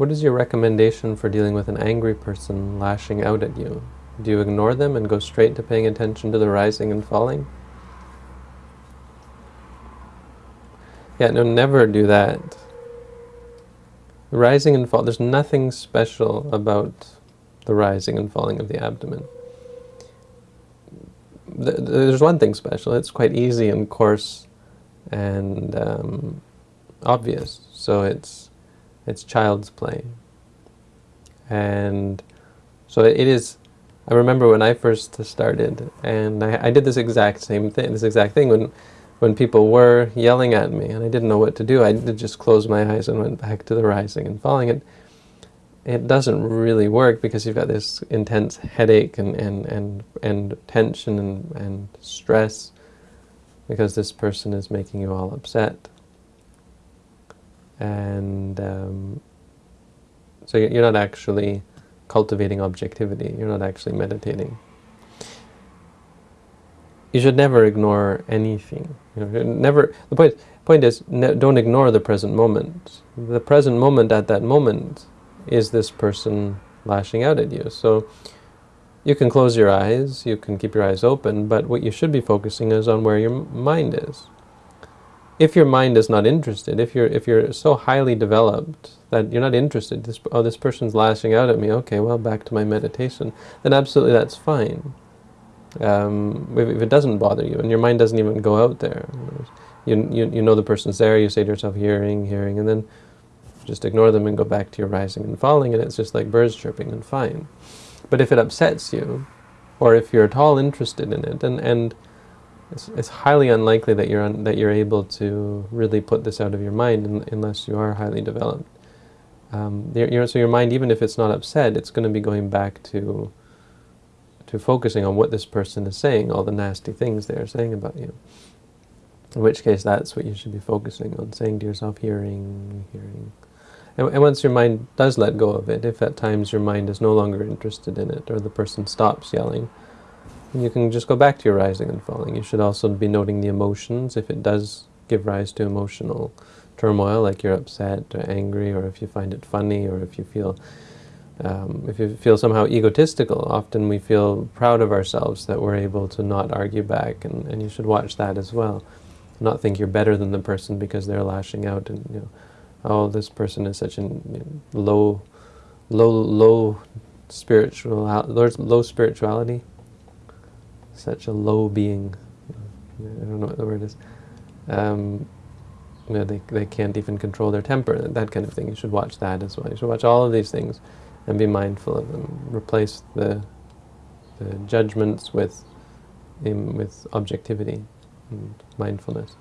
What is your recommendation for dealing with an angry person lashing out at you? Do you ignore them and go straight to paying attention to the rising and falling? Yeah, no, never do that. Rising and fall, there's nothing special about the rising and falling of the abdomen. There's one thing special, it's quite easy and coarse and um, obvious, so it's, it's child's play. And so it is, I remember when I first started, and I, I did this exact same thing, this exact thing when when people were yelling at me and I didn't know what to do, I just closed my eyes and went back to the rising and falling. It, it doesn't really work because you've got this intense headache and, and, and, and tension and, and stress because this person is making you all upset. And um, so you're not actually cultivating objectivity, you're not actually meditating you should never ignore anything. You know, never. The point point is, ne don't ignore the present moment. The present moment at that moment is this person lashing out at you. So you can close your eyes, you can keep your eyes open, but what you should be focusing is on where your mind is. If your mind is not interested, if you're if you're so highly developed that you're not interested, this, oh, this person's lashing out at me, okay, well, back to my meditation, then absolutely that's fine. Um, if, if, it doesn't bother you and your mind doesn't even go out there, you, you, you know the person's there, you say to yourself, hearing, hearing, and then just ignore them and go back to your rising and falling, and it's just like birds chirping and fine. But if it upsets you, or if you're at all interested in it, and, and it's, it's highly unlikely that you're, that you're able to really put this out of your mind in, unless you are highly developed. Um, so your mind, even if it's not upset, it's going to be going back to to focusing on what this person is saying, all the nasty things they are saying about you. In which case, that's what you should be focusing on, saying to yourself, hearing, hearing. And, and once your mind does let go of it, if at times your mind is no longer interested in it, or the person stops yelling, you can just go back to your rising and falling. You should also be noting the emotions, if it does give rise to emotional turmoil, like you're upset or angry, or if you find it funny, or if you feel um, if you feel somehow egotistical, often we feel proud of ourselves that we're able to not argue back, and, and you should watch that as well. Not think you're better than the person because they're lashing out and, you know, oh, this person is such a you know, low, low, low spiritual, low spirituality, such a low being. I don't know what the word is. Um, you know, they, they can't even control their temper, that kind of thing. You should watch that as well. You should watch all of these things and be mindful of them. Replace the, the judgments with, with objectivity and mindfulness.